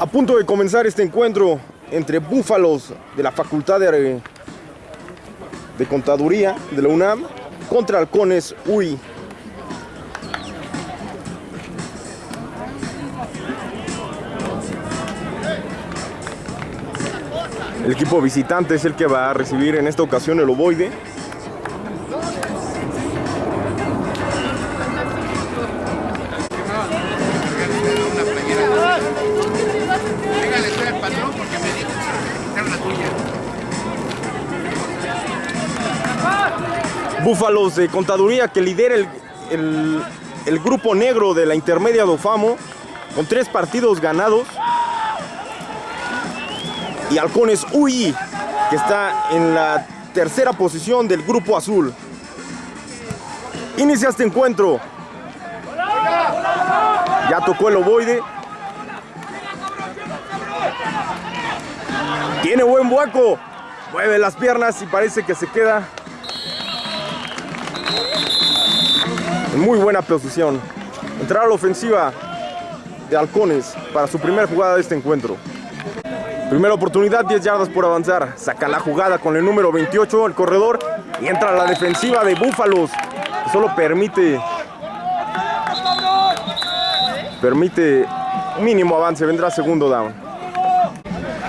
A punto de comenzar este encuentro entre búfalos de la Facultad de, de Contaduría de la UNAM contra halcones UI. El equipo visitante es el que va a recibir en esta ocasión el ovoide. Búfalos de Contaduría que lidera el, el- grupo negro de la intermedia de Ofamo con tres partidos ganados. Y Halcones UI que está en la tercera posición del grupo azul. Inicia este encuentro. Ya tocó el ovoide. Tiene buen hueco. Mueve las piernas y parece que se queda muy buena posición. Entrar a la ofensiva de Halcones para su primera jugada de este encuentro. Primera oportunidad, 10 yardas por avanzar. Saca la jugada con el número 28, el corredor. Y entra a la defensiva de Búfalos. Solo permite. Permite mínimo avance. Vendrá segundo down.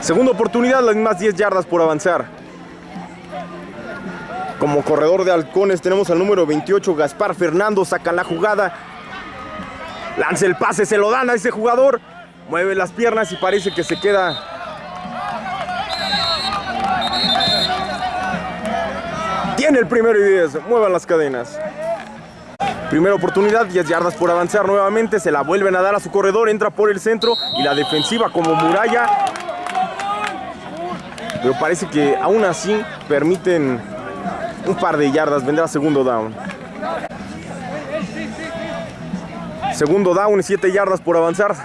Segunda oportunidad, las mismas 10 yardas por avanzar. Como corredor de halcones tenemos al número 28, Gaspar Fernando. Saca la jugada. Lanza el pase, se lo dan a ese jugador. Mueve las piernas y parece que se queda Tiene el primero y 10. Muevan las cadenas. Primera oportunidad, 10 yardas por avanzar nuevamente. Se la vuelven a dar a su corredor. Entra por el centro y la defensiva como muralla. Pero parece que aún así permiten un par de yardas. Vendrá segundo down. Segundo down y 7 yardas por avanzar.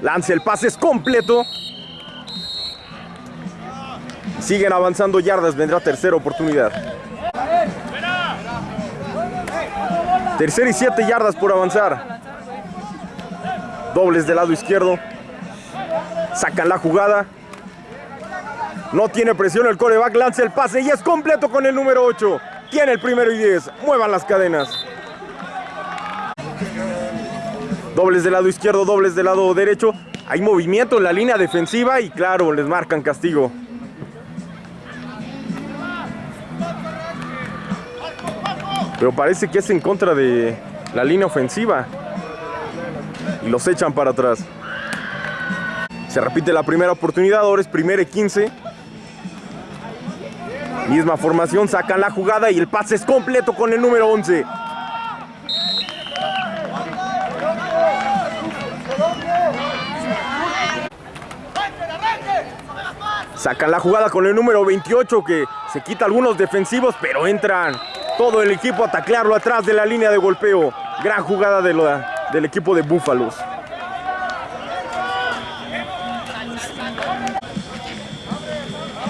Lanza el pase, es completo. Siguen avanzando yardas. Vendrá tercera oportunidad. Tercera y siete yardas por avanzar. Dobles del lado izquierdo. Sacan la jugada. No tiene presión el coreback. Lanza el pase y es completo con el número 8. Tiene el primero y 10. Muevan las cadenas. Dobles del lado izquierdo, dobles del lado derecho. Hay movimiento en la línea defensiva y claro, les marcan castigo. Pero parece que es en contra de la línea ofensiva. Y los echan para atrás. Se repite la primera oportunidad, ahora es primera y 15. Misma formación, sacan la jugada y el pase es completo con el número 11. Sacan la jugada con el número 28 que se quita algunos defensivos, pero entran todo el equipo a taclearlo atrás de la línea de golpeo. Gran jugada del equipo de Búfalos.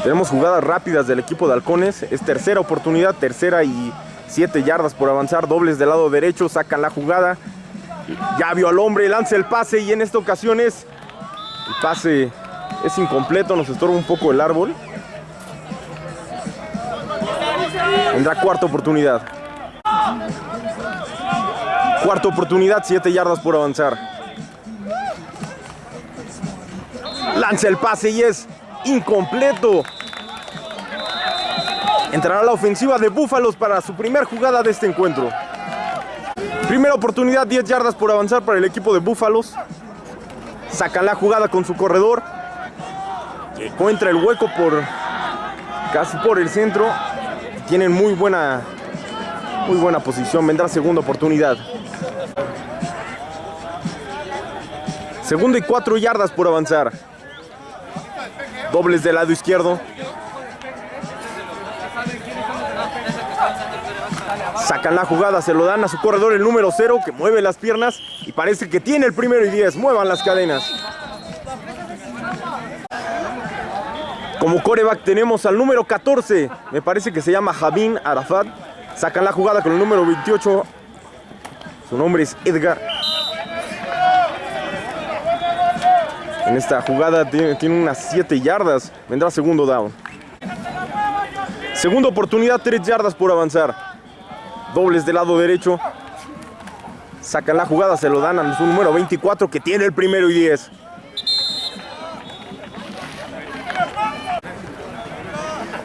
Tenemos jugadas rápidas del equipo de Halcones. Es tercera oportunidad, tercera y siete yardas por avanzar. Dobles del lado derecho, sacan la jugada. Ya vio al hombre, lanza el pase y en esta ocasión es el pase es incompleto, nos estorba un poco el árbol. Vendrá cuarta oportunidad. Cuarta oportunidad, 7 yardas por avanzar. Lanza el pase y es incompleto. Entrará la ofensiva de Búfalos para su primer jugada de este encuentro. Primera oportunidad, 10 yardas por avanzar para el equipo de Búfalos. Sacan la jugada con su corredor. Encuentra el hueco por casi por el centro. Tienen muy buena muy buena posición. Vendrá segunda oportunidad. Segundo y cuatro yardas por avanzar. Dobles del lado izquierdo. Sacan la jugada, se lo dan a su corredor el número 0 que mueve las piernas y parece que tiene el primero y 10. Muevan las cadenas. Como coreback tenemos al número 14, me parece que se llama Javín Arafat. Sacan la jugada con el número 28. Su nombre es Edgar. En esta jugada tiene, unas 7 yardas. Vendrá segundo down. Segunda oportunidad, 3 yardas por avanzar. Dobles del lado derecho. Sacan la jugada, se lo dan a su número 24 que tiene el primero y 10.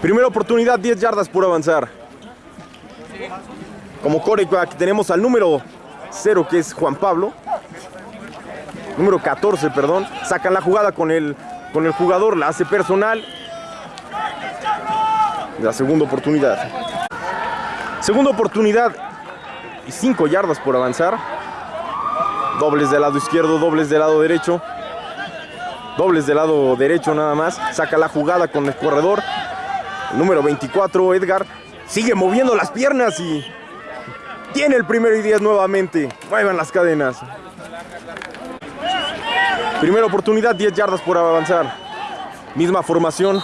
Primera oportunidad, 10 yardas por avanzar. Como coreback tenemos al número 0 que es Juan Pablo. Número 14, perdón. Sacan la jugada con el, con el jugador, la hace personal. La segunda oportunidad. Segunda oportunidad y 5 yardas por avanzar. Dobles del lado izquierdo, dobles del lado derecho. Dobles del lado derecho nada más. Saca la jugada con el corredor. Número 24, Edgar. Sigue moviendo las piernas y tiene el primero y 10 nuevamente. Muevan las cadenas. Primera oportunidad, 10 yardas por avanzar. Misma formación.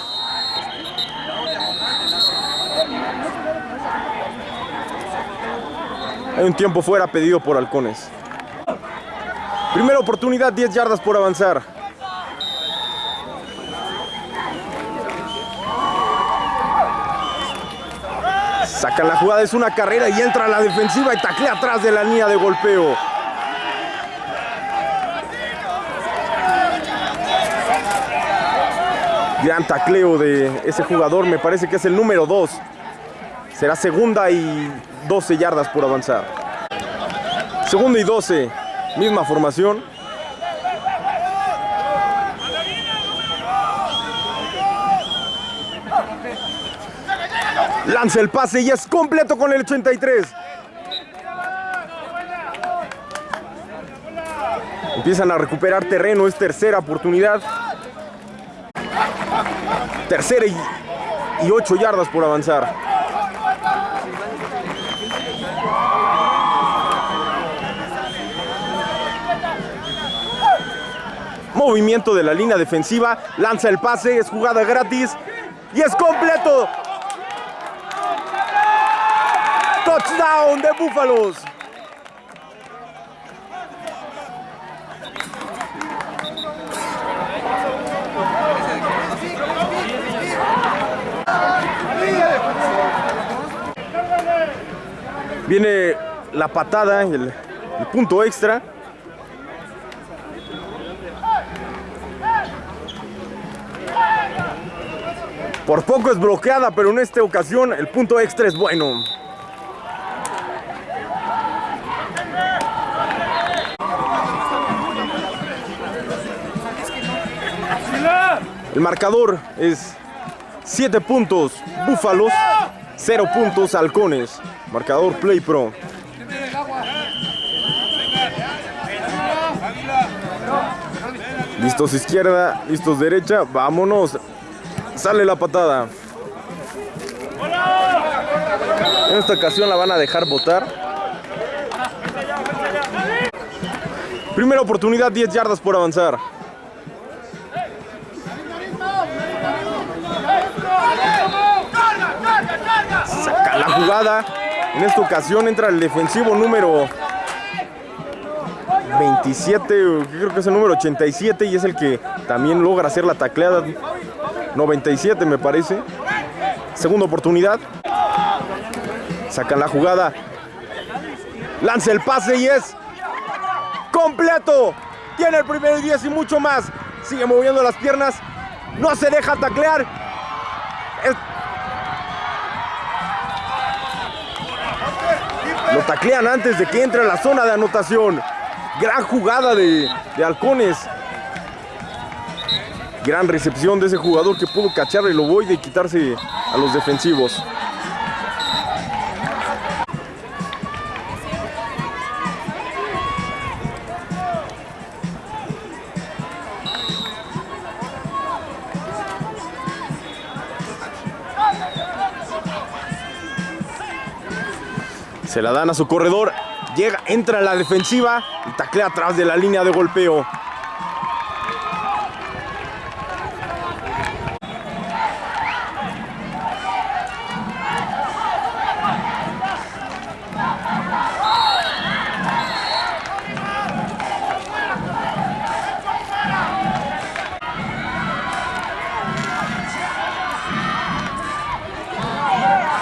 Hay un tiempo fuera pedido por Halcones. Primera oportunidad, 10 yardas por avanzar. Sacan la jugada, es una carrera y entra la defensiva y taclea atrás de la línea de golpeo. Gran tacleo de ese jugador, me parece que es el número 2. Será segunda y 12 yardas por avanzar. Segunda y 12, misma formación. Lanza el pase y es completo con el 83. Empiezan a recuperar terreno, es tercera oportunidad. Tercera y, 8 yardas por avanzar. Movimiento de la línea defensiva, lanza el pase, es jugada gratis y es completo. Touchdown de Búfalos. Viene la patada, el, el punto extra. Por poco es bloqueada, pero en esta ocasión el punto extra es bueno. El marcador es 7 puntos Búfalos, 0 puntos Halcones. Marcador Play Pro. Listos izquierda, listos derecha, vámonos. Sale la patada. En esta ocasión la van a dejar votar. Primera oportunidad, 10 yardas por avanzar. Saca la jugada. En esta ocasión entra el defensivo número 27, creo que es el número 87 y es el que también logra hacer la tacleada. 97 me parece. Segunda oportunidad. Sacan la jugada. Lanza el pase y es completo. Tiene el primero y 10 y mucho más. Sigue moviendo las piernas. No se deja taclear. Lo taclean antes de que entre a la zona de anotación. Gran jugada de, de Halcones. Gran recepción de ese jugador que pudo cachar el ovoide y quitarse a los defensivos. Se la dan a su corredor. Llega, entra a la defensiva y taclea atrás de la línea de golpeo.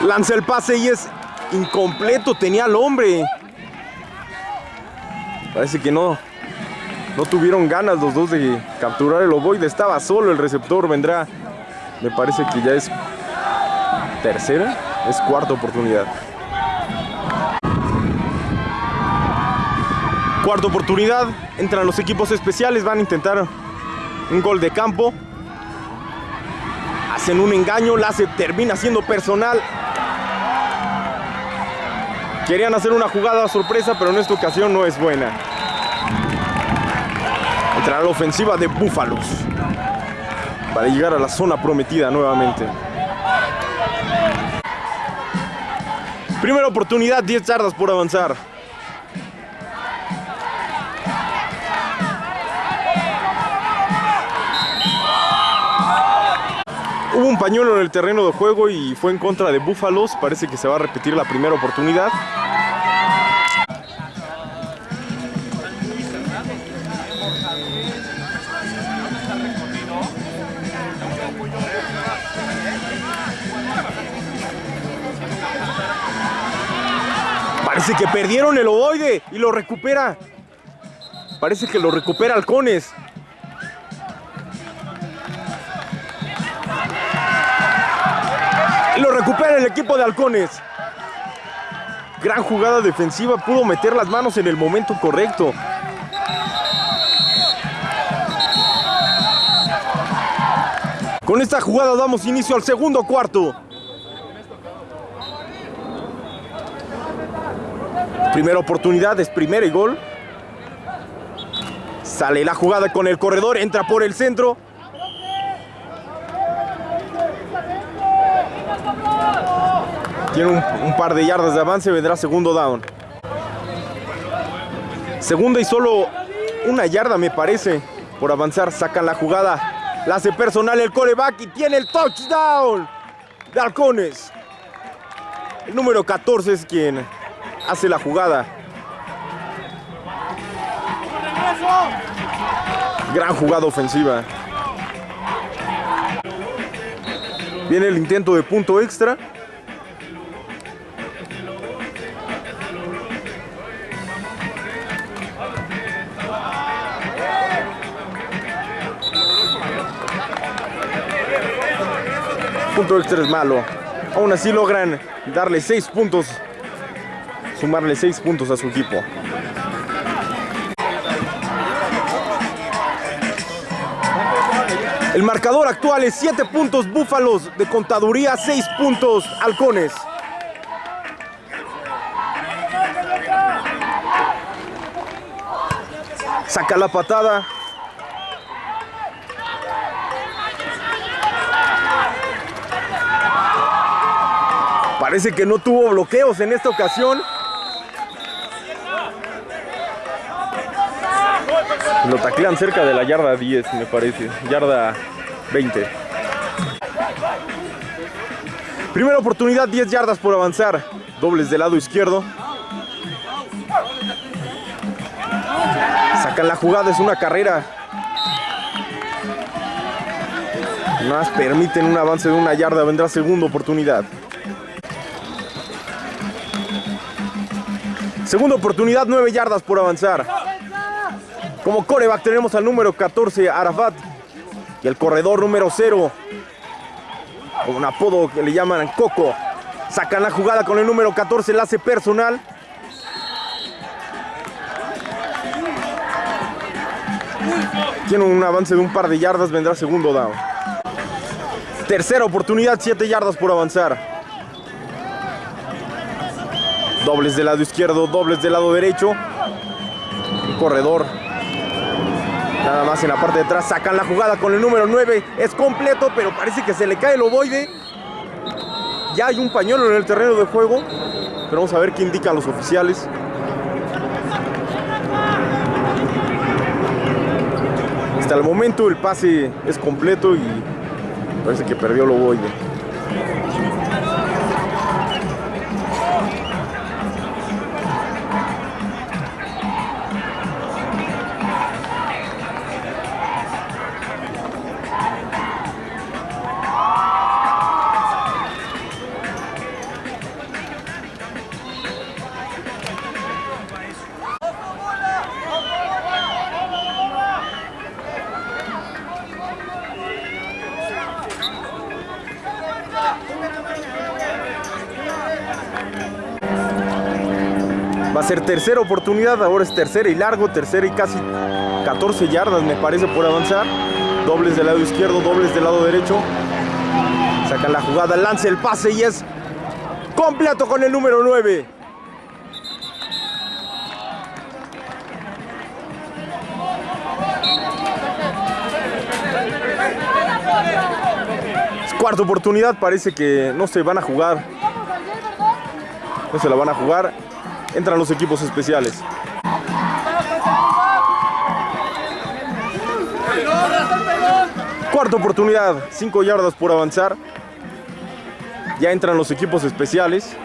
Lanza el pase y es incompleto. Tenía al hombre. Parece que no, no tuvieron ganas los dos de capturar el ovoide. Estaba solo el receptor. Vendrá, me parece que ya es tercera, es cuarta oportunidad. Cuarta oportunidad. Entran los equipos especiales. Van a intentar un gol de campo. Hacen un engaño. La termina siendo personal. Querían hacer una jugada sorpresa, pero en esta ocasión no es buena. Entra la ofensiva de Búfalos para llegar a la zona prometida nuevamente. Primera oportunidad, 10 yardas por avanzar. Hubo un pañuelo en el terreno de juego y fue en contra de Búfalos. Parece que se va a repetir la primera oportunidad. Parece que perdieron el ovoide y lo recupera. Parece que lo recupera Halcones. lo recupera el equipo de Halcones. Gran jugada defensiva, pudo meter las manos en el momento correcto. Con esta jugada damos inicio al segundo cuarto. Primera oportunidad, es primera y gol. Sale la jugada con el corredor, entra por el centro. Tiene un, par de yardas de avance, vendrá segundo down. Segunda y solo una yarda me parece por avanzar. Sacan la jugada, la hace personal el coreback y tiene el touchdown de Halcones. El número 14 es quien hace la jugada. Gran jugada ofensiva. Viene el intento de punto extra. punto extra es malo. Aún así logran darle 6 puntos, sumarle 6 puntos a su equipo. El marcador actual es 7 puntos Búfalos de contaduría, 6 puntos Halcones. Saca la patada, Parece que no tuvo bloqueos en esta ocasión. Lo taclean cerca de la yarda 10, me parece. Yarda 20. Primera oportunidad, 10 yardas por avanzar. Dobles del lado izquierdo. Sacan la jugada, es una carrera. Más permiten un avance de una yarda, vendrá segunda oportunidad. Segunda oportunidad, 9 yardas por avanzar. Como coreback tenemos al número 14, Arafat. Y el corredor número 0. Con un apodo que le llaman Coco. Sacan la jugada con el número 14, hace personal. Tiene un avance de un par de yardas, vendrá segundo down. Tercera oportunidad, 7 yardas por avanzar. Dobles del lado izquierdo, dobles del lado derecho. corredor. Nada más en la parte de atrás. Sacan la jugada con el número 9. Es completo, pero parece que se le cae el ovoide. Ya hay un pañuelo en el terreno de juego. Pero vamos a ver qué indican los oficiales. Hasta el momento el pase es completo y parece que perdió el ovoide. Tercera oportunidad, ahora es tercera y largo, tercera y casi 14 yardas me parece por avanzar. Dobles del lado izquierdo, dobles del lado derecho. Sacan la jugada, lanza el pase y es completo con el número 9. cuarta oportunidad, parece que no se van a jugar. No se la van a jugar. Entran los equipos especiales. Cuarta oportunidad, 5 yardas por avanzar. Ya entran los equipos especiales.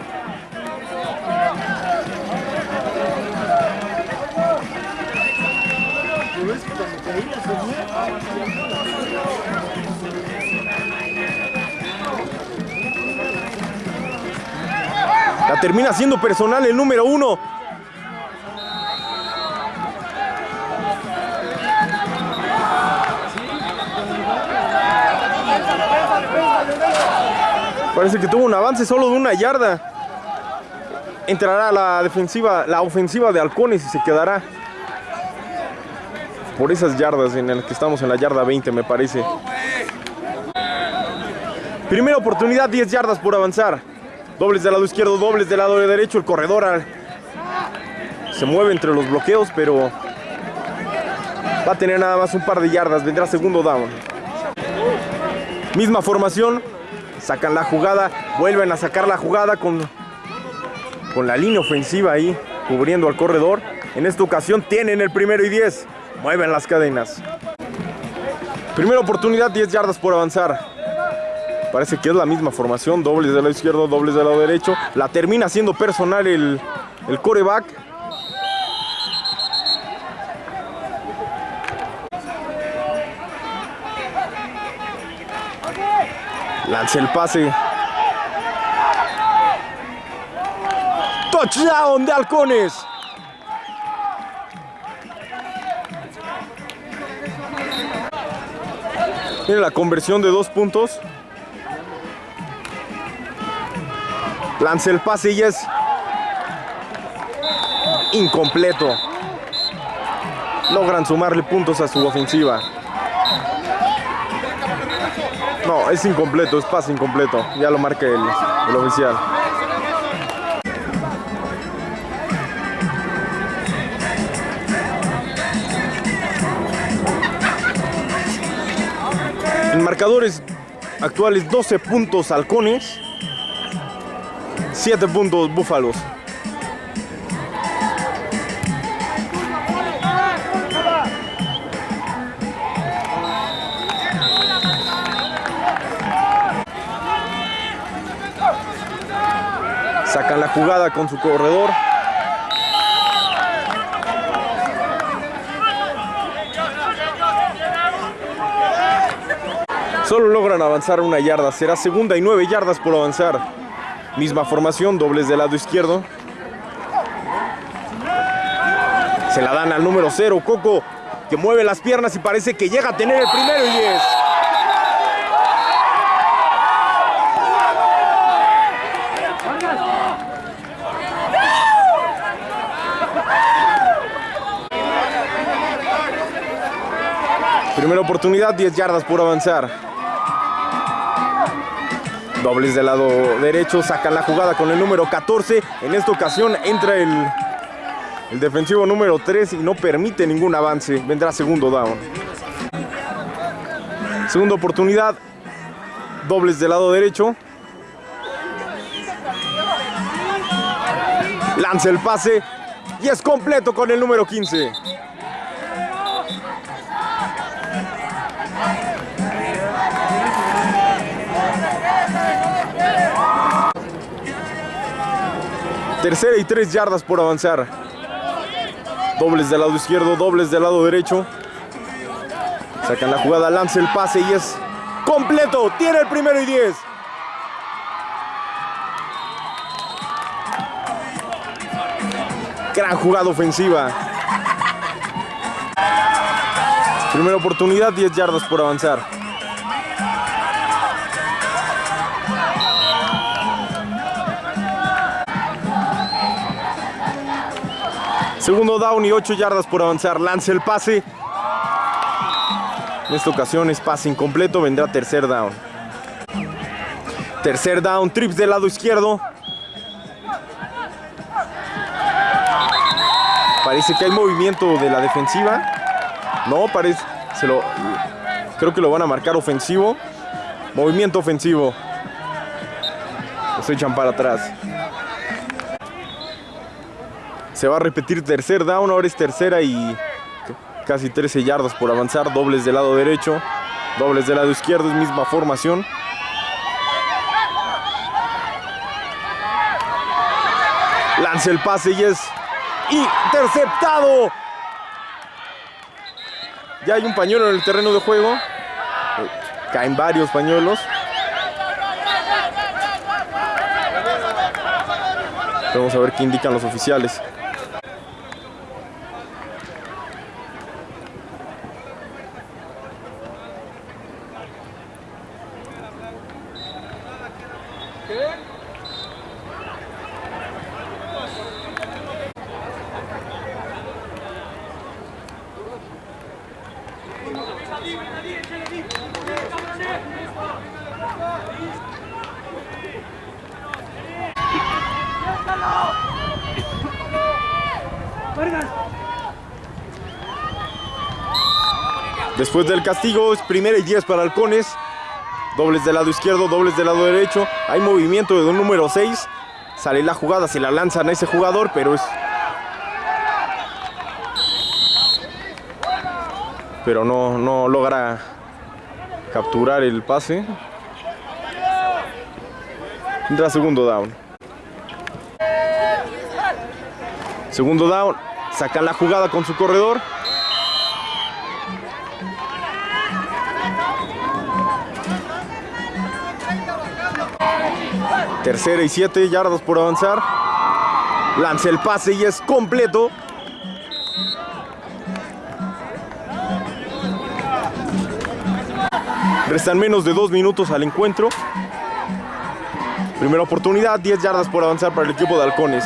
Termina siendo personal el número uno. Parece que tuvo un avance solo de una yarda. Entrará la defensiva, la ofensiva de Halcones y se quedará por esas yardas en las que estamos en la yarda 20 me parece. Primera oportunidad, 10 yardas por avanzar. Dobles del lado izquierdo, dobles del lado derecho. El corredor se mueve entre los bloqueos, pero va a tener nada más un par de yardas. Vendrá segundo down. Misma formación. Sacan la jugada. Vuelven a sacar la jugada con, con la línea ofensiva ahí, cubriendo al corredor. En esta ocasión tienen el primero y 10. Mueven las cadenas. Primera oportunidad, 10 yardas por avanzar. Parece que es la misma formación, dobles del lado izquierdo, dobles del lado derecho. La termina siendo personal el, el coreback. Lanza el pase. Touchdown de Halcones. Tiene la conversión de dos puntos. Lanza el pase y es incompleto. Logran sumarle puntos a su ofensiva. No, es incompleto, es pase incompleto. Ya lo marca el, el oficial. En marcadores actuales 12 puntos halcones. 7 puntos Búfalos. Sacan la jugada con su corredor. Solo logran avanzar una yarda. Será segunda y nueve yardas por avanzar. Misma formación, dobles del lado izquierdo. Se la dan al número 0, Coco, que mueve las piernas y parece que llega a tener el primero y 10. Primera oportunidad, 10 yardas por avanzar. Dobles del lado derecho, sacan la jugada con el número 14. En esta ocasión entra el, defensivo número 3 y no permite ningún avance. Vendrá segundo down. Segunda oportunidad. Dobles del lado derecho. Lanza el pase y es completo con el número 15. Tercera y tres yardas por avanzar. Dobles del lado izquierdo, dobles del lado derecho. Sacan la jugada, lanza el pase y es completo. Tiene el primero y diez. Gran jugada ofensiva. Primera oportunidad, 10 yardas por avanzar. Segundo down y 8 yardas por avanzar. Lanza el pase. En esta ocasión es pase incompleto. Vendrá tercer down. Tercer down. Trips del lado izquierdo. Parece que hay movimiento de la defensiva. No, parece. Creo que lo van a marcar ofensivo. Movimiento ofensivo. Se echan para atrás. Se va a repetir tercer down, ahora es tercera y casi 13 yardas por avanzar. Dobles del lado derecho, dobles del lado izquierdo, es misma formación. Lanza el pase y es interceptado. Ya hay un pañuelo en el terreno de juego. Caen varios pañuelos. Vamos a ver qué indican los oficiales. Después del castigo es primera y 10 para Halcones. Dobles del lado izquierdo, dobles del lado derecho. Hay movimiento de un número 6. Sale la jugada, se la lanzan a ese jugador, pero es... Pero no, no logra capturar el pase. Entra segundo down. Segundo down. Sacan la jugada con su corredor. Tercera y siete yardas por avanzar. Lanza el pase y es completo. Restan menos de dos minutos al encuentro. Primera oportunidad, 10 yardas por avanzar para el equipo de Halcones.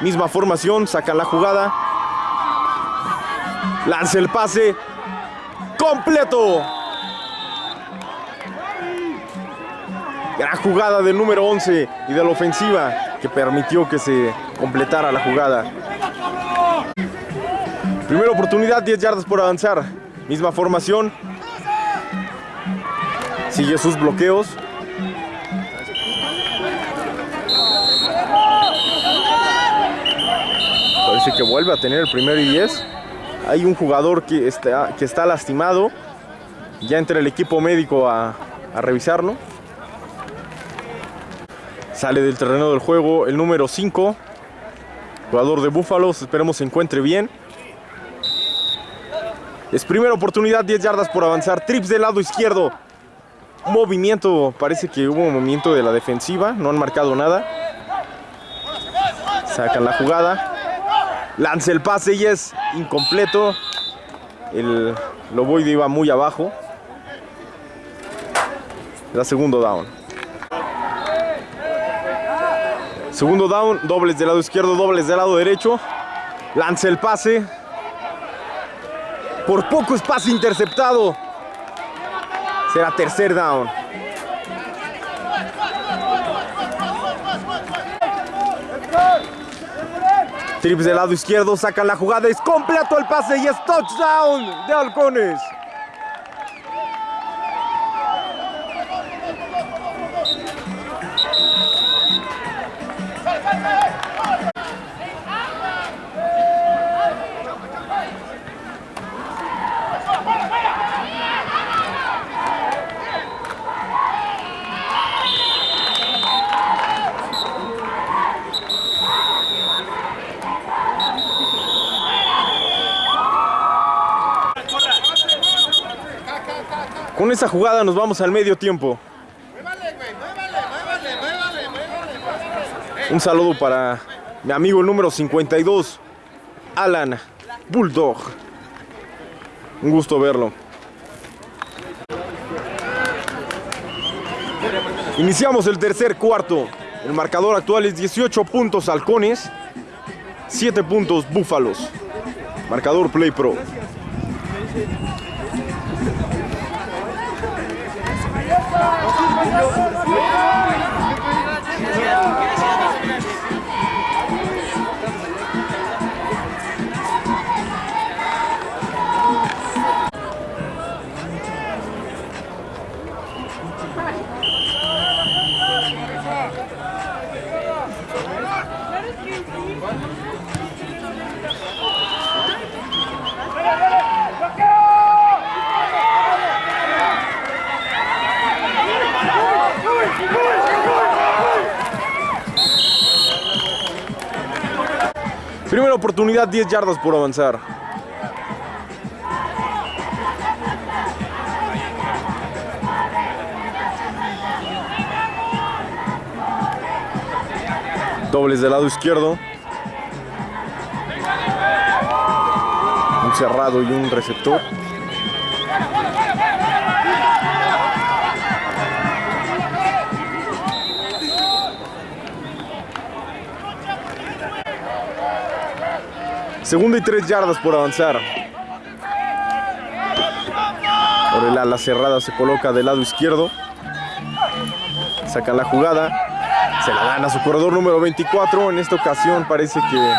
Misma formación, sacan la jugada. Lanza el pase. Completo. Gran jugada del número 11 y de la ofensiva que permitió que se completara la jugada. Primera oportunidad, 10 yardas por avanzar. Misma formación. Sigue sus bloqueos. Parece que vuelve a tener el primero y 10. Hay un jugador que está, que está lastimado. Ya entra el equipo médico a revisarlo. Sale del terreno del juego el número 5. Jugador de Búfalos. Esperemos se encuentre bien. Es primera oportunidad, 10 yardas por avanzar. Trips del lado izquierdo. Movimiento, parece que hubo un movimiento de la defensiva. No han marcado nada. Sacan la jugada. Lanza el pase y es incompleto. El Loboide iba muy abajo. La segundo down. Segundo down, dobles del lado izquierdo, dobles del lado derecho. Lanza el pase. Por poco es pase interceptado. Será tercer down. Trips del lado izquierdo, sacan la jugada, es completo el pase y es touchdown de Halcones. Esa jugada nos vamos al medio tiempo. Un saludo para mi amigo número 52, Alan Bulldog. Un gusto verlo. Iniciamos el tercer cuarto. El marcador actual es 18 puntos halcones. 7 puntos Búfalos. Marcador Play Pro. Primera oportunidad, 10 yardas por avanzar. Dobles del lado izquierdo. Un cerrado y un receptor. Segunda y tres yardas por avanzar. Por el ala cerrada se coloca del lado izquierdo. Sacan la jugada. Se la dan a su corredor número 24. En esta ocasión parece que...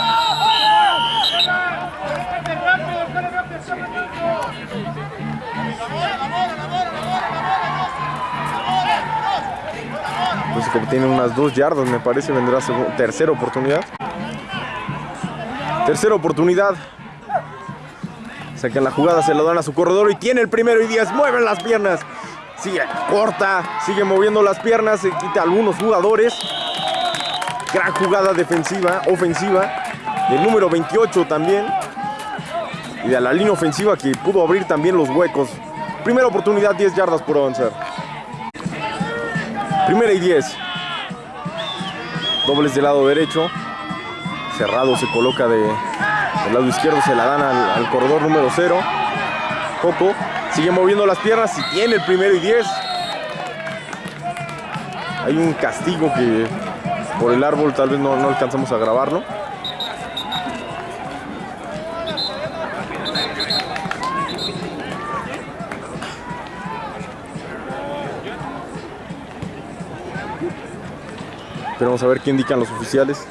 Que tiene unas dos yardas, me parece, vendrá tercera oportunidad. Tercera oportunidad. Sacan la jugada, se lo dan a su corredor y tiene el primero y 10. Mueven las piernas. Sigue corta, sigue moviendo las piernas, se quita algunos jugadores. Gran jugada defensiva, ofensiva. Del número 28 también. Y de la línea ofensiva que pudo abrir también los huecos. Primera oportunidad, 10 yardas por avanzar. Primera y 10. Dobles del lado derecho cerrado se coloca de, del lado izquierdo, se la dan al, al corredor número 0. Coco sigue moviendo las piernas y tiene el primero y 10. Hay un castigo que por el árbol tal vez no, no alcanzamos a grabarlo. Pero vamos a ver qué indican los oficiales.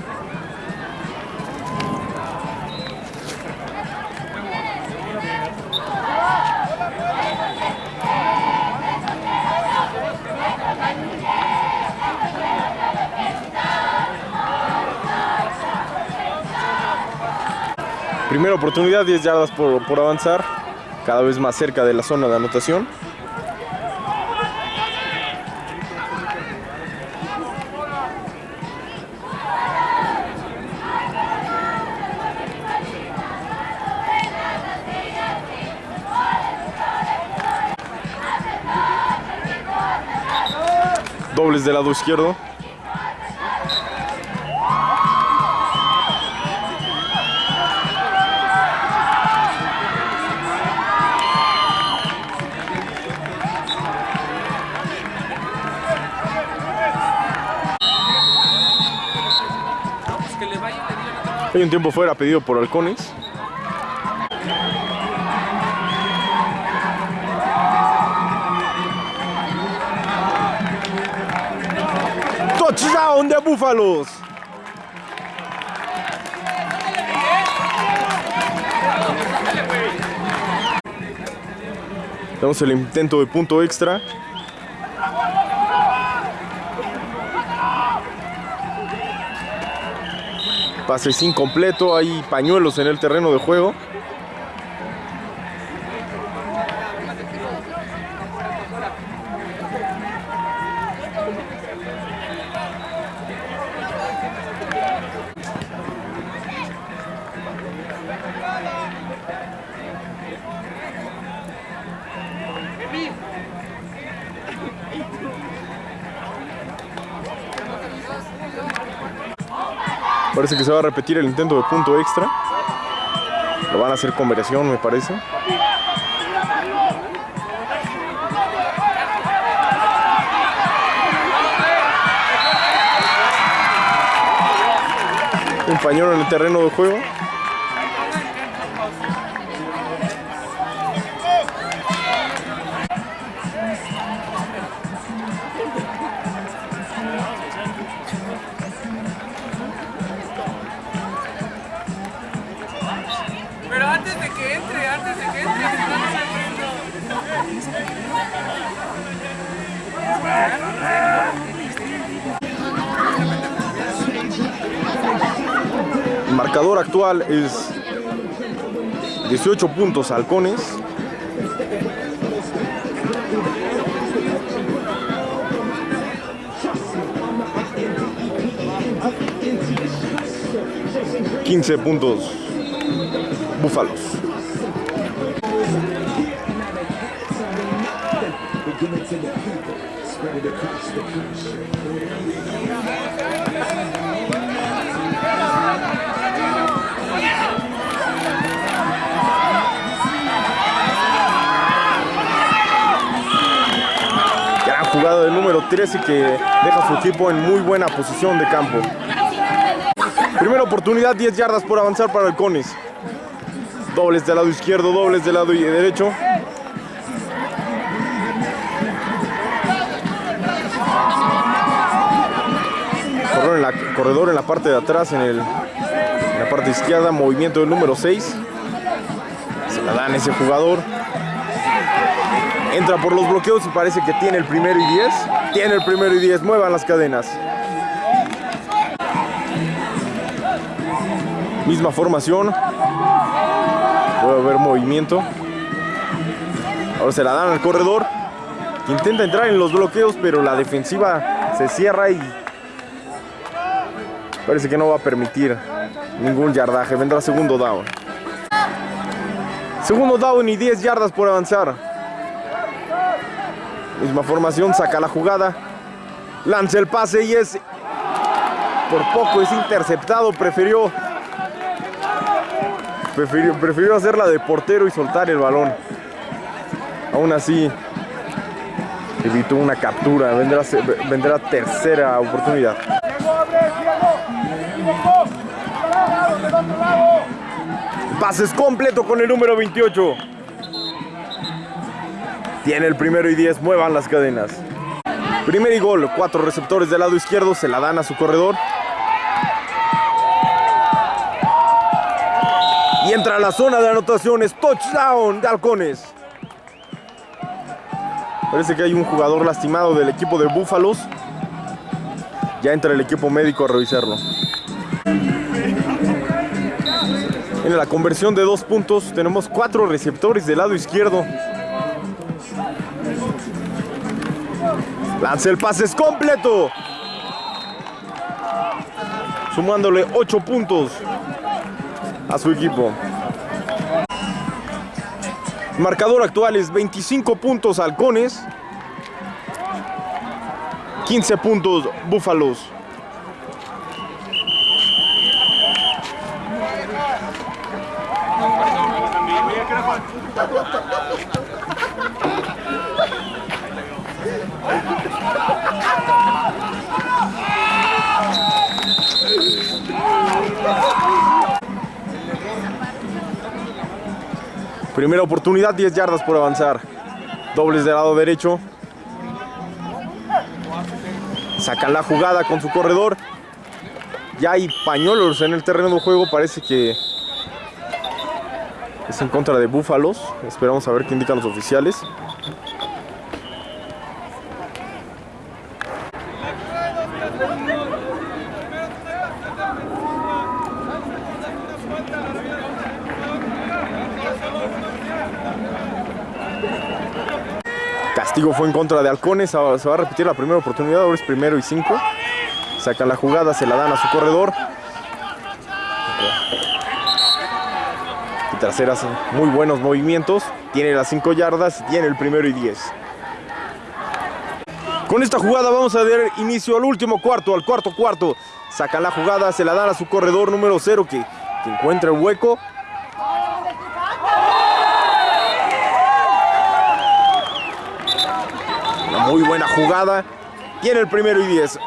Primera oportunidad, 10 yardas por, por, avanzar, cada vez más cerca de la zona de anotación. Dobles del lado izquierdo. Hay un tiempo fuera pedido por Halcones. Touchdown de Búfalos. Tenemos el intento de punto extra. Pase es incompleto, hay pañuelos en el terreno de juego. Se va a repetir el intento de punto extra. Lo van a hacer conversión, me parece. Un pañuelo en el terreno de juego. Es 18 puntos halcones. Quince puntos búfalos. Jugada del número 13 que deja a su equipo en muy buena posición de campo. Primera oportunidad, 10 yardas por avanzar para halcones. Dobles del lado izquierdo, dobles del lado derecho. Corredor en, la, parte de atrás, en, el, la parte izquierda, movimiento del número 6. Se la dan ese jugador. Entra por los bloqueos y parece que tiene el primero y 10. Tiene el primero y 10. Muevan las cadenas. Misma formación. Puede haber movimiento. Ahora se la dan al corredor. Intenta entrar en los bloqueos, pero la defensiva se cierra y parece que no va a permitir ningún yardaje. Vendrá segundo down. Segundo down y 10 yardas por avanzar. Misma formación, saca la jugada. Lanza el pase y es... Por poco es interceptado. Prefirió... Prefirió, prefirió hacerla de portero y soltar el balón. Aún así, evitó una captura. Vendrá, vendrá tercera oportunidad. Pases completo con el número 28. Tiene el primero y 10. Muevan las cadenas. Primer y gol. Cuatro receptores del lado izquierdo. Se la dan a su corredor. Y entra a la zona de anotaciones. Touchdown de Halcones. Parece que hay un jugador lastimado del equipo de Búfalos. Ya entra el equipo médico a revisarlo. En la conversión de dos puntos tenemos cuatro receptores del lado izquierdo. Lanza el pase es completo. Sumándole ocho puntos a su equipo. Marcador actual es 25 puntos halcones. 15 puntos búfalos. Primera oportunidad, 10 yardas por avanzar. Dobles del lado derecho. Sacan la jugada con su corredor. Ya hay pañuelos en el terreno de juego. Parece que es en contra de Búfalos. Esperamos a ver qué indican los oficiales. Castigo fue en contra de Halcones. Se va a repetir la primera oportunidad. Ahora es primero y cinco. Sacan la jugada, se la dan a su corredor. Y traseras, muy buenos movimientos. Tiene las 5 yardas, tiene el primero y 10. Con esta jugada vamos a dar inicio al último cuarto, al cuarto cuarto. Sacan la jugada, se la dan a su corredor número 0 que, que encuentra el hueco. Muy buena jugada. Tiene el primero y 10.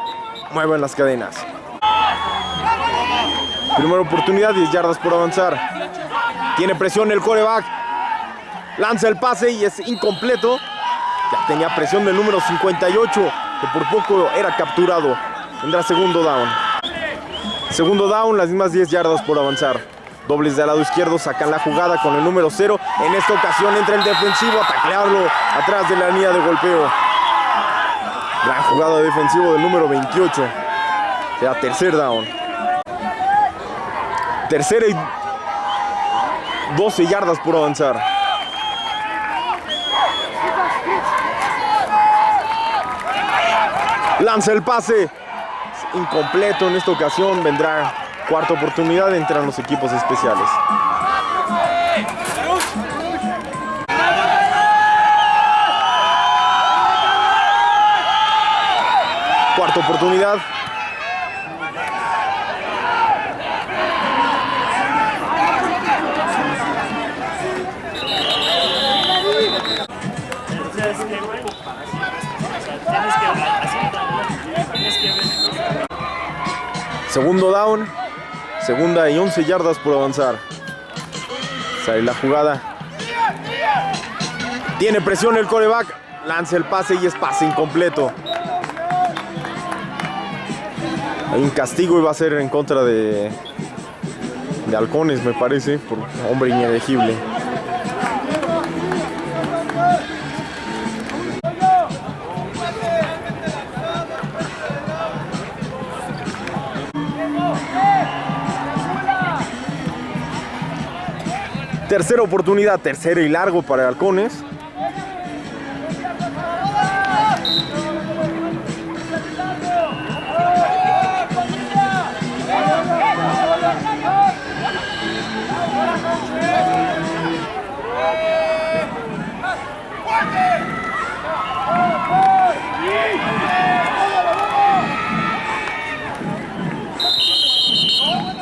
Mueven las cadenas. Primera oportunidad, 10 yardas por avanzar. Tiene presión el coreback. Lanza el pase y es incompleto. Ya tenía presión del número 58, que por poco era capturado. Tendrá segundo down. Segundo down, las mismas 10 yardas por avanzar. Dobles del lado izquierdo, sacan la jugada con el número 0. En esta ocasión entra el defensivo a taclearlo atrás de la línea de golpeo. Gran jugada defensivo del número 28. Será tercer down. Tercera y 12 yardas por avanzar. Lanza el pase. Incompleto en esta ocasión. Vendrá cuarta oportunidad. Entran los equipos especiales. Ver. Segundo down. Segunda y 11 yardas por avanzar. Sale la jugada. Tiene presión el coreback. Lanza el pase y es pase incompleto. Un castigo y va a ser en contra de, de halcones, me parece, por hombre inelegible. Tercera oportunidad, tercera y largo para halcones.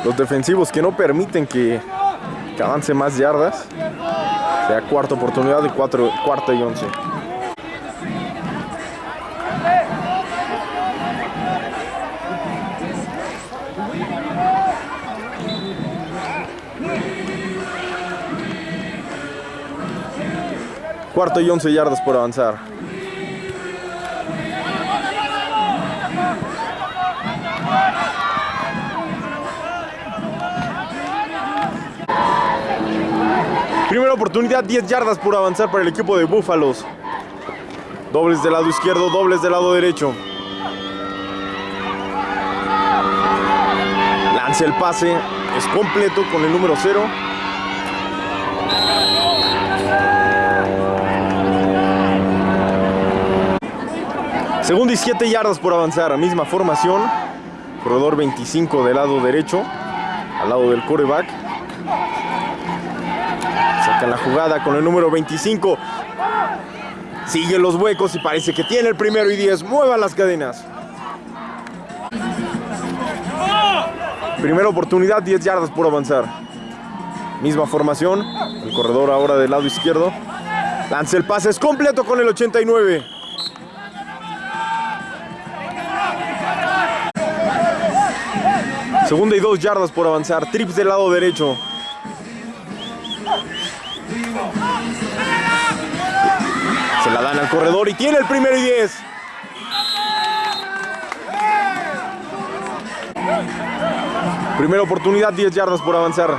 Los defensivos que no permiten que, avance más yardas. Sea cuarta oportunidad de cuatro, cuarta y once. Cuarto y once yardas por avanzar. Primera oportunidad, 10 yardas por avanzar para el equipo de Búfalos. Dobles del lado izquierdo, dobles del lado derecho. Lanza el pase, es completo con el número 0. Segunda y 7 yardas por avanzar, misma formación. Corredor 25 del lado derecho, al lado del coreback. La jugada con el número 25. Sigue los huecos y parece que tiene el primero y 10. Muevan las cadenas. Primera oportunidad, 10 yardas por avanzar. Misma formación. El corredor ahora del lado izquierdo. Lanza el pase, es completo con el 89. Segunda y dos yardas por avanzar. Trips del lado derecho. Al corredor y tiene el primero y 10. Primera oportunidad, 10 yardas por avanzar.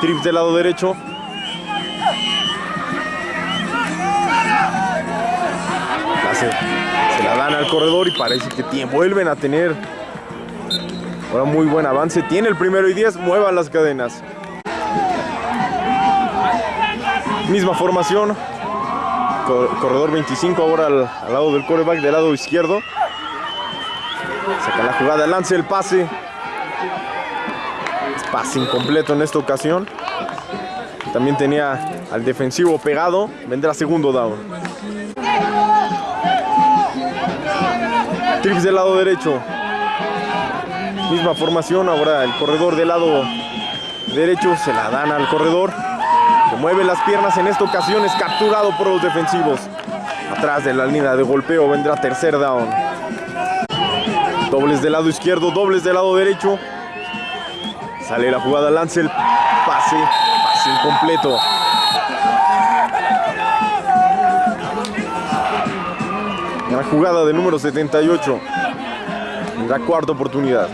Trips del lado derecho. Se, se la dan al corredor y parece que tiene- vuelven a tener ahora muy buen avance. Tiene el primero y 10, muevan las cadenas. Misma formación. Cor- Corredor 25 ahora al, lado del coreback, del lado izquierdo. Saca la jugada, lance el pase. Pase incompleto en esta ocasión. También tenía al defensivo pegado. Vendrá segundo down. Trips del lado derecho. Misma formación, ahora el corredor del lado derecho se la dan al corredor. Se mueve las piernas en esta ocasión, es capturado por los defensivos. Atrás de la línea de golpeo vendrá tercer down. Dobles del lado izquierdo, dobles del lado derecho. Sale la jugada, lance el pase, pase incompleto. La jugada del número 78. La cuarta oportunidad.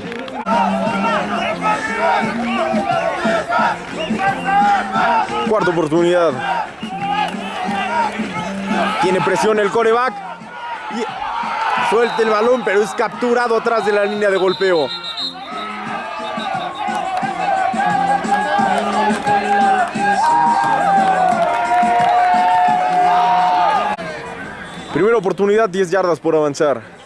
Cuarta oportunidad. Tiene presión el coreback. Y suelta el balón, pero es capturado atrás de la línea de golpeo. Primera oportunidad, 10 yardas por avanzar.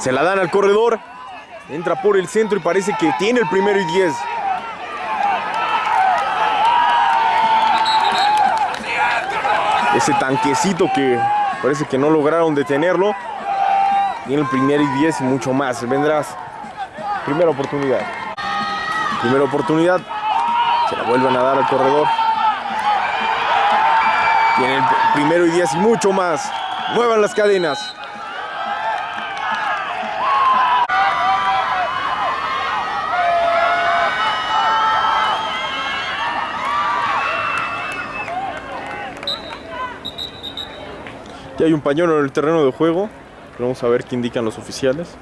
Se la dan al corredor. Entra por el centro y parece que tiene el primero y 10. Ese tanquecito que parece que no lograron detenerlo. Tiene el primero y 10 y mucho más. Vendrás. Primera oportunidad. Primera oportunidad. Se la vuelven a dar al corredor. Tiene el primero y 10 y mucho más. Muevan las cadenas. Ya hay un pañuelo en el terreno de juego. Vamos a ver qué indican los oficiales.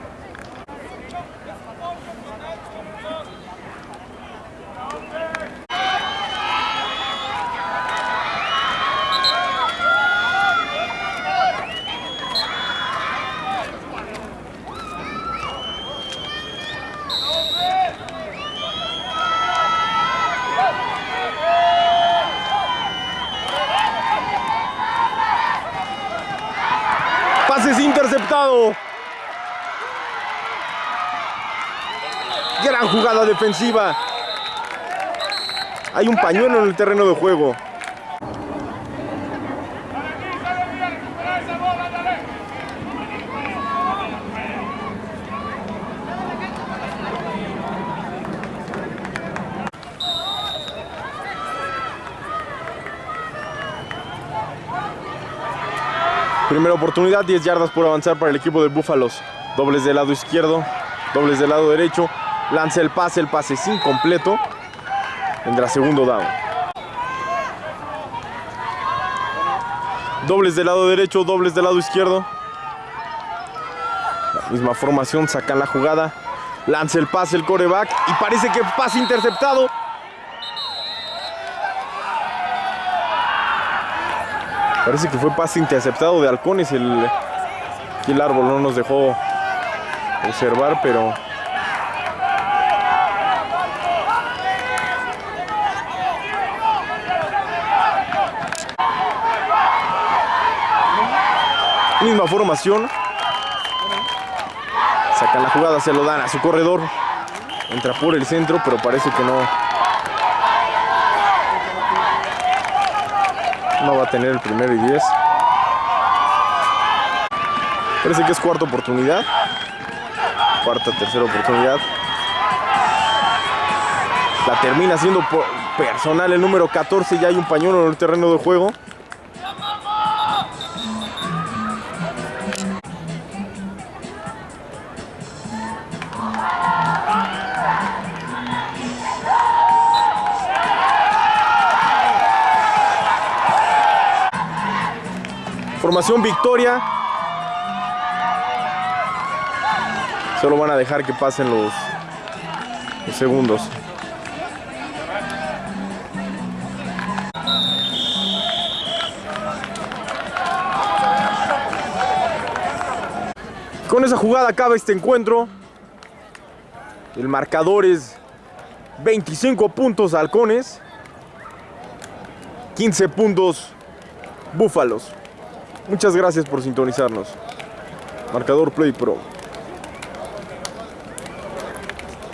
Pases interceptado. Gran jugada defensiva. Hay un pañuelo en el terreno de juego. Primera oportunidad, 10 yardas por avanzar para el equipo de Búfalos. Dobles del lado izquierdo, dobles del lado derecho. Lanza el pase, el pase es incompleto. Tendrá segundo down. Dobles del lado derecho, dobles del lado izquierdo. La misma formación, sacan la jugada. Lanza el pase, el coreback. Y parece que pase interceptado. Parece que fue pase interceptado de halcones. El, el árbol no nos dejó observar, pero... Misma formación. Sacan la jugada, se lo dan a su corredor. Entra por el centro, pero parece que no, no va a tener el primero y 10. Parece que es cuarta oportunidad. Cuarta, tercera oportunidad. La termina siendo personal el número 14. Ya hay un pañuelo en el terreno de juego. Formación victoria. Solo van a dejar que pasen los, los segundos. Con esa jugada acaba este encuentro. El marcador es 25 puntos halcones. 15 puntos búfalos. Muchas gracias por sintonizarnos. Marcador Play Pro.